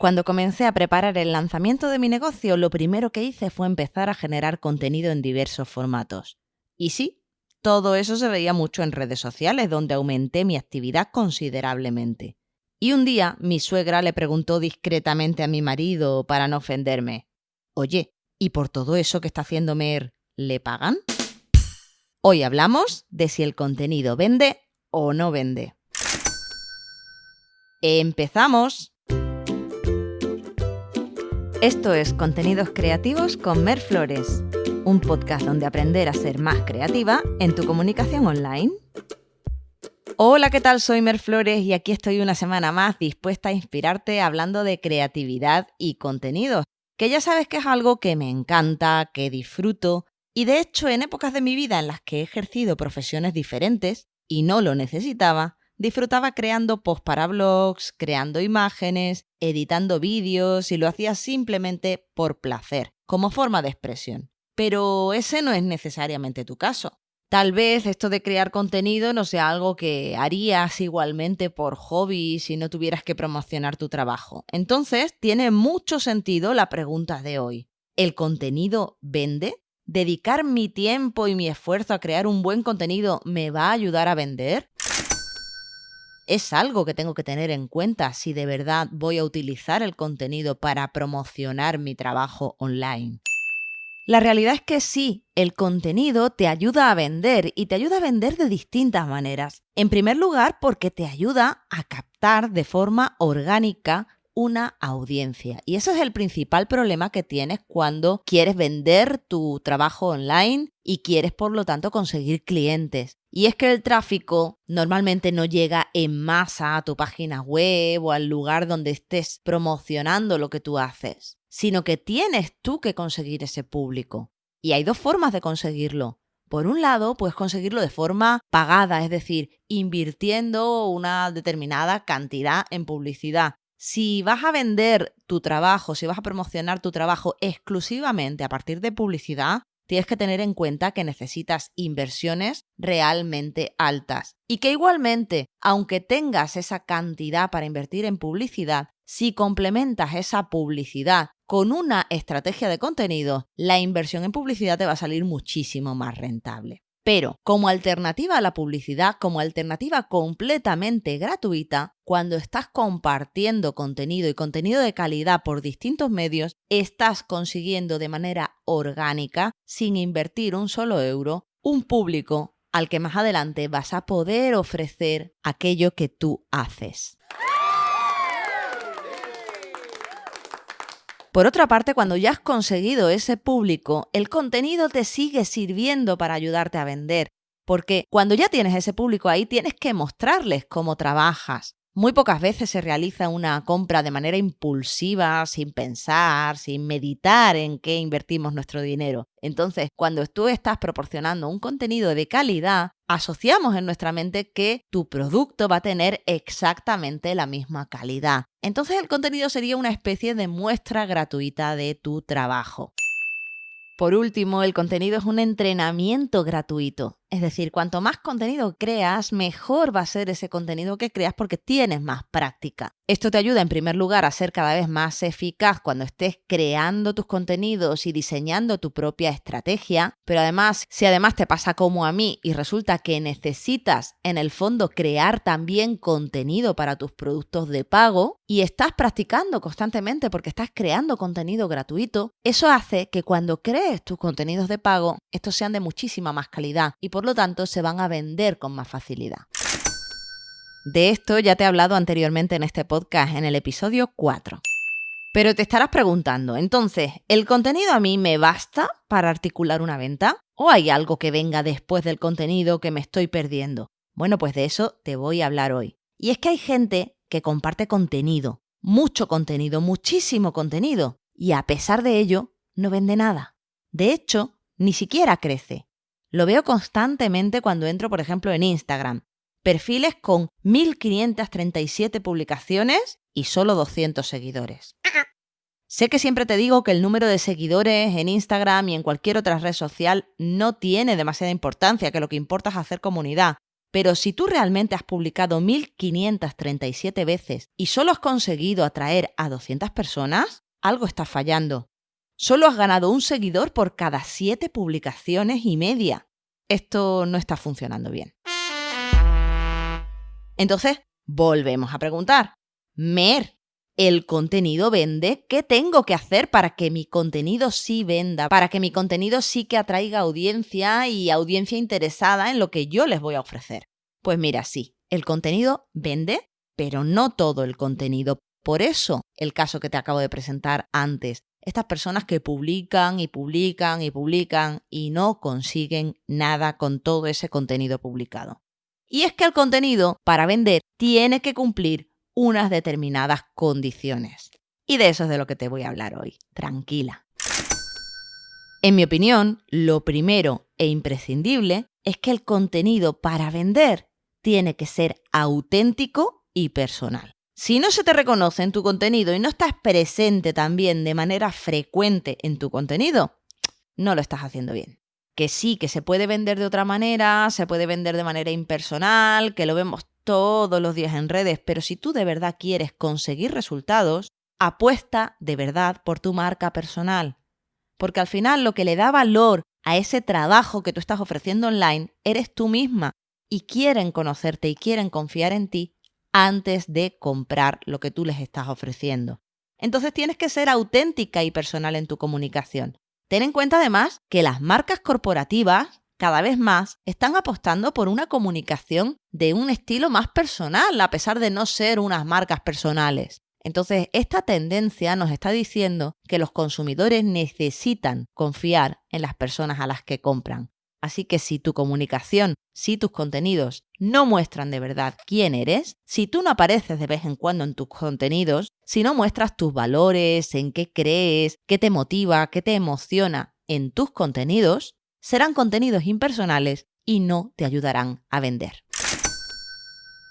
Cuando comencé a preparar el lanzamiento de mi negocio, lo primero que hice fue empezar a generar contenido en diversos formatos. Y sí, todo eso se veía mucho en redes sociales, donde aumenté mi actividad considerablemente. Y un día mi suegra le preguntó discretamente a mi marido, para no ofenderme, Oye, ¿y por todo eso que está haciendo Mer, le pagan? Hoy hablamos de si el contenido vende o no vende. ¡Empezamos! Esto es Contenidos Creativos con Mer Flores, un podcast donde aprender a ser más creativa en tu comunicación online. Hola, ¿qué tal? Soy Mer Flores y aquí estoy una semana más dispuesta a inspirarte hablando de creatividad y contenido, que ya sabes que es algo que me encanta, que disfruto, y de hecho en épocas de mi vida en las que he ejercido profesiones diferentes y no lo necesitaba, disfrutaba creando posts para blogs, creando imágenes, editando vídeos y lo hacía simplemente por placer, como forma de expresión. Pero ese no es necesariamente tu caso. Tal vez esto de crear contenido no sea algo que harías igualmente por hobby si no tuvieras que promocionar tu trabajo. Entonces, tiene mucho sentido la pregunta de hoy. ¿El contenido vende? ¿Dedicar mi tiempo y mi esfuerzo a crear un buen contenido me va a ayudar a vender? Es algo que tengo que tener en cuenta si de verdad voy a utilizar el contenido para promocionar mi trabajo online. La realidad es que sí, el contenido te ayuda a vender y te ayuda a vender de distintas maneras. En primer lugar, porque te ayuda a captar de forma orgánica una audiencia. Y ese es el principal problema que tienes cuando quieres vender tu trabajo online y quieres por lo tanto conseguir clientes. Y es que el tráfico normalmente no llega en masa a tu página web o al lugar donde estés promocionando lo que tú haces, sino que tienes tú que conseguir ese público. Y hay dos formas de conseguirlo. Por un lado, puedes conseguirlo de forma pagada, es decir, invirtiendo una determinada cantidad en publicidad. Si vas a vender tu trabajo, si vas a promocionar tu trabajo exclusivamente a partir de publicidad, tienes que tener en cuenta que necesitas inversiones realmente altas y que igualmente, aunque tengas esa cantidad para invertir en publicidad, si complementas esa publicidad con una estrategia de contenido, la inversión en publicidad te va a salir muchísimo más rentable. Pero como alternativa a la publicidad, como alternativa completamente gratuita, cuando estás compartiendo contenido y contenido de calidad por distintos medios, estás consiguiendo de manera orgánica, sin invertir un solo euro, un público al que más adelante vas a poder ofrecer aquello que tú haces. Por otra parte, cuando ya has conseguido ese público, el contenido te sigue sirviendo para ayudarte a vender, porque cuando ya tienes ese público ahí, tienes que mostrarles cómo trabajas. Muy pocas veces se realiza una compra de manera impulsiva, sin pensar, sin meditar en qué invertimos nuestro dinero. Entonces, cuando tú estás proporcionando un contenido de calidad, asociamos en nuestra mente que tu producto va a tener exactamente la misma calidad. Entonces el contenido sería una especie de muestra gratuita de tu trabajo. Por último, el contenido es un entrenamiento gratuito. Es decir, cuanto más contenido creas, mejor va a ser ese contenido que creas porque tienes más práctica. Esto te ayuda en primer lugar a ser cada vez más eficaz cuando estés creando tus contenidos y diseñando tu propia estrategia, pero además, si además te pasa como a mí y resulta que necesitas en el fondo crear también contenido para tus productos de pago y estás practicando constantemente porque estás creando contenido gratuito, eso hace que cuando crees tus contenidos de pago, estos sean de muchísima más calidad y por lo tanto se van a vender con más facilidad. De esto ya te he hablado anteriormente en este podcast, en el episodio 4. Pero te estarás preguntando, entonces, ¿el contenido a mí me basta para articular una venta? ¿O hay algo que venga después del contenido que me estoy perdiendo? Bueno, pues de eso te voy a hablar hoy. Y es que hay gente que comparte contenido, mucho contenido, muchísimo contenido, y a pesar de ello, no vende nada. De hecho, ni siquiera crece. Lo veo constantemente cuando entro, por ejemplo, en Instagram. Perfiles con 1537 publicaciones y solo 200 seguidores. Sé que siempre te digo que el número de seguidores en Instagram y en cualquier otra red social no tiene demasiada importancia, que lo que importa es hacer comunidad. Pero si tú realmente has publicado 1537 veces y solo has conseguido atraer a 200 personas, algo está fallando. Solo has ganado un seguidor por cada 7 publicaciones y media. Esto no está funcionando bien. Entonces, volvemos a preguntar. Mer, ¿el contenido vende? ¿Qué tengo que hacer para que mi contenido sí venda? Para que mi contenido sí que atraiga audiencia y audiencia interesada en lo que yo les voy a ofrecer. Pues mira, sí, el contenido vende, pero no todo el contenido. Por eso el caso que te acabo de presentar antes. Estas personas que publican y publican y publican y no consiguen nada con todo ese contenido publicado. Y es que el contenido, para vender, tiene que cumplir unas determinadas condiciones. Y de eso es de lo que te voy a hablar hoy. Tranquila. En mi opinión, lo primero e imprescindible es que el contenido para vender tiene que ser auténtico y personal. Si no se te reconoce en tu contenido y no estás presente también de manera frecuente en tu contenido, no lo estás haciendo bien. Que sí, que se puede vender de otra manera, se puede vender de manera impersonal, que lo vemos todos los días en redes, pero si tú de verdad quieres conseguir resultados, apuesta de verdad por tu marca personal. Porque al final lo que le da valor a ese trabajo que tú estás ofreciendo online eres tú misma y quieren conocerte y quieren confiar en ti antes de comprar lo que tú les estás ofreciendo. Entonces tienes que ser auténtica y personal en tu comunicación. Ten en cuenta además que las marcas corporativas cada vez más están apostando por una comunicación de un estilo más personal, a pesar de no ser unas marcas personales. Entonces, esta tendencia nos está diciendo que los consumidores necesitan confiar en las personas a las que compran. Así que si tu comunicación, si tus contenidos no muestran de verdad quién eres, si tú no apareces de vez en cuando en tus contenidos, si no muestras tus valores, en qué crees, qué te motiva, qué te emociona en tus contenidos, serán contenidos impersonales y no te ayudarán a vender.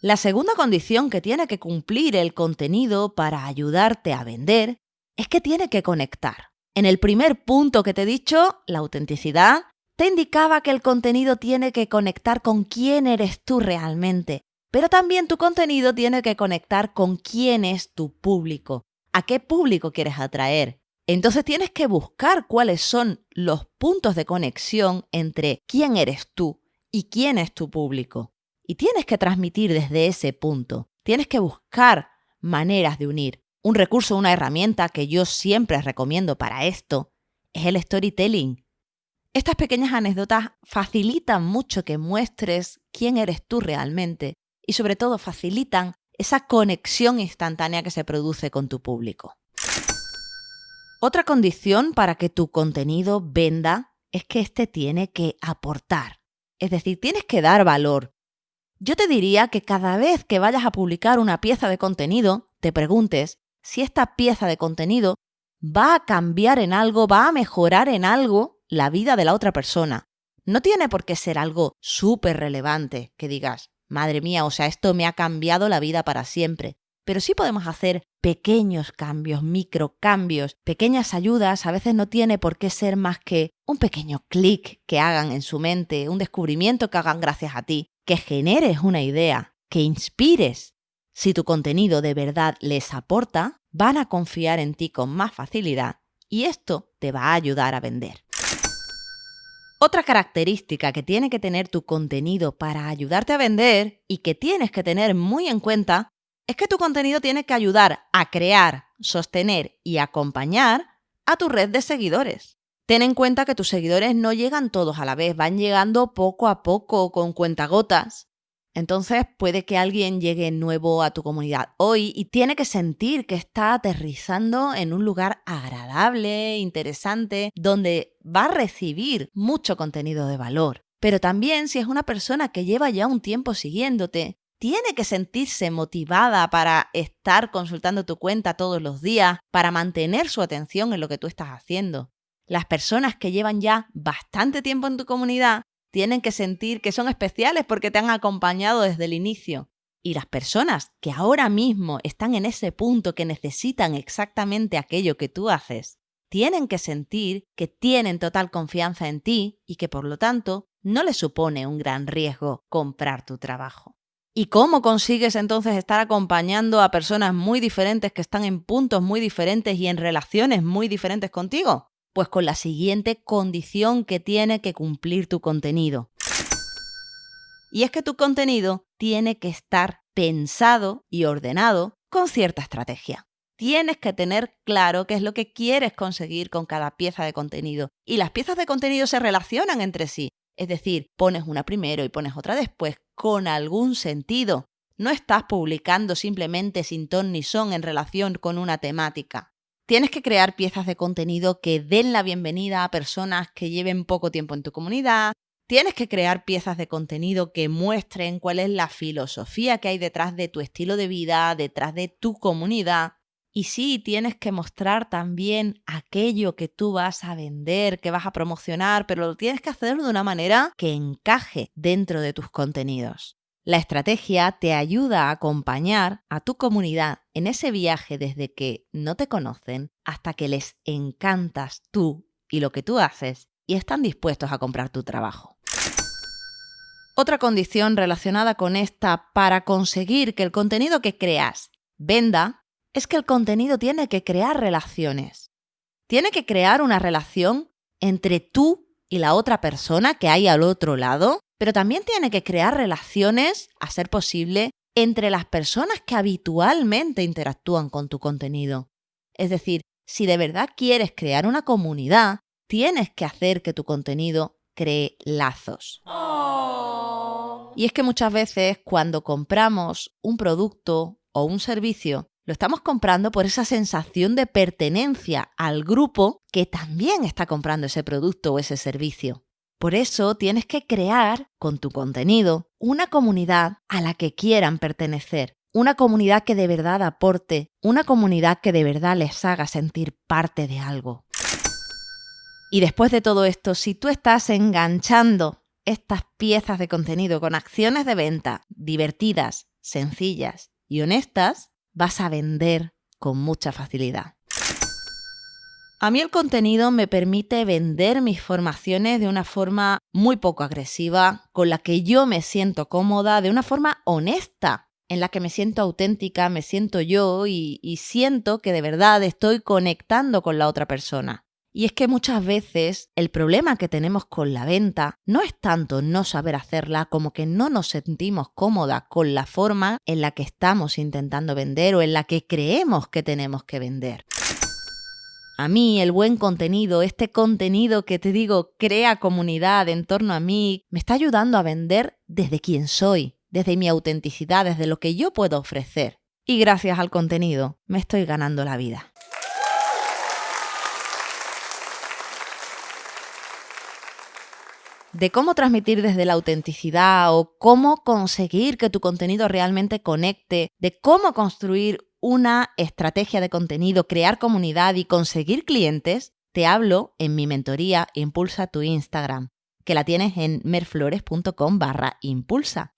La segunda condición que tiene que cumplir el contenido para ayudarte a vender es que tiene que conectar. En el primer punto que te he dicho, la autenticidad, te indicaba que el contenido tiene que conectar con quién eres tú realmente, pero también tu contenido tiene que conectar con quién es tu público, a qué público quieres atraer. Entonces tienes que buscar cuáles son los puntos de conexión entre quién eres tú y quién es tu público. Y tienes que transmitir desde ese punto. Tienes que buscar maneras de unir. Un recurso, una herramienta que yo siempre recomiendo para esto es el storytelling. Estas pequeñas anécdotas facilitan mucho que muestres quién eres tú realmente y sobre todo facilitan esa conexión instantánea que se produce con tu público. Otra condición para que tu contenido venda es que éste tiene que aportar, es decir, tienes que dar valor. Yo te diría que cada vez que vayas a publicar una pieza de contenido, te preguntes si esta pieza de contenido va a cambiar en algo, va a mejorar en algo la vida de la otra persona. No tiene por qué ser algo súper relevante que digas, madre mía, o sea, esto me ha cambiado la vida para siempre. Pero sí podemos hacer pequeños cambios, microcambios, pequeñas ayudas. A veces no tiene por qué ser más que un pequeño clic que hagan en su mente, un descubrimiento que hagan gracias a ti, que generes una idea, que inspires. Si tu contenido de verdad les aporta, van a confiar en ti con más facilidad y esto te va a ayudar a vender. Otra característica que tiene que tener tu contenido para ayudarte a vender y que tienes que tener muy en cuenta es que tu contenido tiene que ayudar a crear, sostener y acompañar a tu red de seguidores. Ten en cuenta que tus seguidores no llegan todos a la vez, van llegando poco a poco con cuentagotas entonces puede que alguien llegue nuevo a tu comunidad hoy y tiene que sentir que está aterrizando en un lugar agradable, interesante, donde va a recibir mucho contenido de valor. Pero también si es una persona que lleva ya un tiempo siguiéndote, tiene que sentirse motivada para estar consultando tu cuenta todos los días, para mantener su atención en lo que tú estás haciendo. Las personas que llevan ya bastante tiempo en tu comunidad tienen que sentir que son especiales porque te han acompañado desde el inicio. Y las personas que ahora mismo están en ese punto que necesitan exactamente aquello que tú haces, tienen que sentir que tienen total confianza en ti y que por lo tanto no le supone un gran riesgo comprar tu trabajo. ¿Y cómo consigues entonces estar acompañando a personas muy diferentes que están en puntos muy diferentes y en relaciones muy diferentes contigo? Pues con la siguiente condición que tiene que cumplir tu contenido. Y es que tu contenido tiene que estar pensado y ordenado con cierta estrategia. Tienes que tener claro qué es lo que quieres conseguir con cada pieza de contenido. Y las piezas de contenido se relacionan entre sí. Es decir, pones una primero y pones otra después, con algún sentido. No estás publicando simplemente sin ton ni son en relación con una temática. Tienes que crear piezas de contenido que den la bienvenida a personas que lleven poco tiempo en tu comunidad. Tienes que crear piezas de contenido que muestren cuál es la filosofía que hay detrás de tu estilo de vida, detrás de tu comunidad. Y sí, tienes que mostrar también aquello que tú vas a vender, que vas a promocionar, pero lo tienes que hacer de una manera que encaje dentro de tus contenidos. La estrategia te ayuda a acompañar a tu comunidad en ese viaje desde que no te conocen hasta que les encantas tú y lo que tú haces y están dispuestos a comprar tu trabajo. Otra condición relacionada con esta para conseguir que el contenido que creas venda es que el contenido tiene que crear relaciones. Tiene que crear una relación entre tú y la otra persona que hay al otro lado, pero también tiene que crear relaciones, a ser posible, entre las personas que habitualmente interactúan con tu contenido. Es decir, si de verdad quieres crear una comunidad, tienes que hacer que tu contenido cree lazos. Oh. Y es que muchas veces cuando compramos un producto o un servicio, lo estamos comprando por esa sensación de pertenencia al grupo que también está comprando ese producto o ese servicio. Por eso tienes que crear con tu contenido una comunidad a la que quieran pertenecer, una comunidad que de verdad aporte, una comunidad que de verdad les haga sentir parte de algo. Y después de todo esto, si tú estás enganchando estas piezas de contenido con acciones de venta divertidas, sencillas y honestas, vas a vender con mucha facilidad. A mí el contenido me permite vender mis formaciones de una forma muy poco agresiva, con la que yo me siento cómoda, de una forma honesta, en la que me siento auténtica, me siento yo y, siento que de verdad estoy conectando con la otra persona. Y es que muchas veces el problema que tenemos con la venta no es tanto no saber hacerla como que no nos sentimos cómoda con la forma en la que estamos intentando vender o en la que creemos que tenemos que vender. A mí el buen contenido, este contenido que te digo crea comunidad en torno a mí, me está ayudando a vender desde quien soy, desde mi autenticidad, desde lo que yo puedo ofrecer. Y gracias al contenido me estoy ganando la vida. de cómo transmitir desde la autenticidad o cómo conseguir que tu contenido realmente conecte, de cómo construir una estrategia de contenido, crear comunidad y conseguir clientes, te hablo en mi mentoría Impulsa tu Instagram, que la tienes en merflores.com barra impulsa.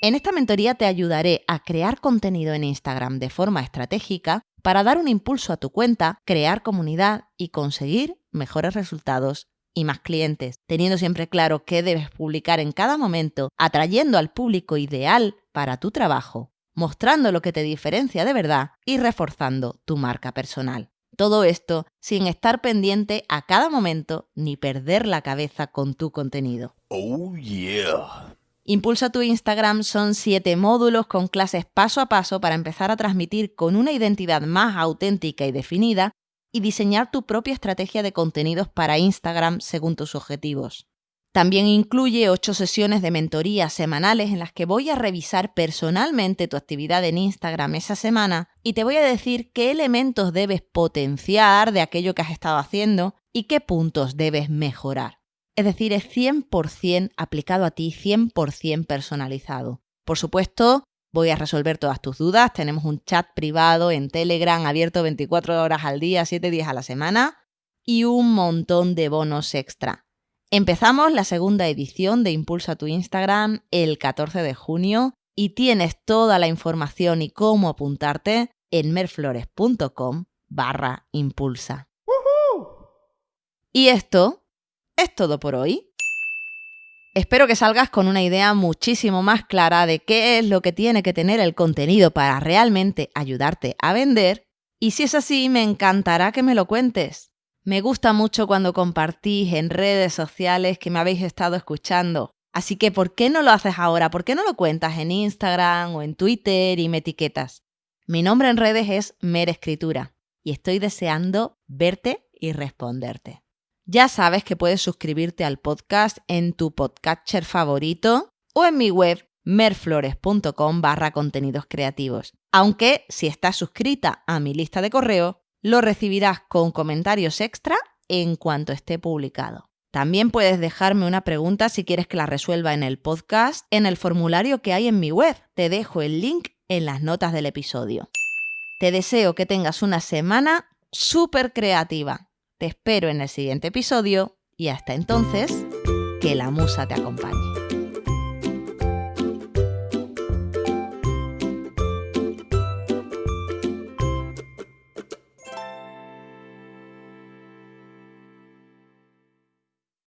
En esta mentoría te ayudaré a crear contenido en Instagram de forma estratégica para dar un impulso a tu cuenta, crear comunidad y conseguir mejores resultados y más clientes, teniendo siempre claro qué debes publicar en cada momento, atrayendo al público ideal para tu trabajo, mostrando lo que te diferencia de verdad y reforzando tu marca personal. Todo esto sin estar pendiente a cada momento ni perder la cabeza con tu contenido. Oh yeah. Impulsa tu Instagram son siete módulos con clases paso a paso para empezar a transmitir con una identidad más auténtica y definida y diseñar tu propia estrategia de contenidos para Instagram según tus objetivos. También incluye ocho sesiones de mentoría semanales en las que voy a revisar personalmente tu actividad en Instagram esa semana y te voy a decir qué elementos debes potenciar de aquello que has estado haciendo y qué puntos debes mejorar. Es decir, es 100% aplicado a ti, 100% personalizado. Por supuesto, voy a resolver todas tus dudas. Tenemos un chat privado en Telegram abierto 24 horas al día, 7 días a la semana y un montón de bonos extra. Empezamos la segunda edición de Impulsa tu Instagram el 14 de junio y tienes toda la información y cómo apuntarte en merflores.com barra impulsa. Y esto es todo por hoy. Espero que salgas con una idea muchísimo más clara de qué es lo que tiene que tener el contenido para realmente ayudarte a vender y si es así me encantará que me lo cuentes. Me gusta mucho cuando compartís en redes sociales que me habéis estado escuchando. Así que, ¿por qué no lo haces ahora? ¿Por qué no lo cuentas en Instagram o en Twitter y me etiquetas? Mi nombre en redes es Mer Escritura y estoy deseando verte y responderte. Ya sabes que puedes suscribirte al podcast en tu podcatcher favorito o en mi web merflores.com barra contenidos creativos. Aunque si estás suscrita a mi lista de correo, lo recibirás con comentarios extra en cuanto esté publicado. También puedes dejarme una pregunta si quieres que la resuelva en el podcast en el formulario que hay en mi web. Te dejo el link en las notas del episodio. Te deseo que tengas una semana súper creativa te espero en el siguiente episodio y hasta entonces, que la musa te acompañe.